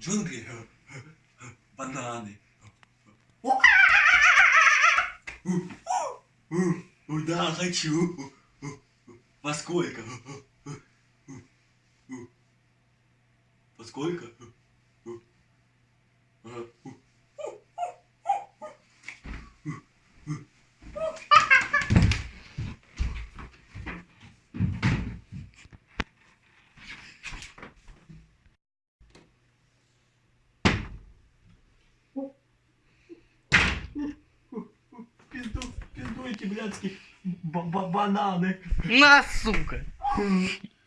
джунгли, э, э, э, бананы. Да, хочу. Во сколько? Во сколько? Эти блядские ба- ба- бананы. На, сука!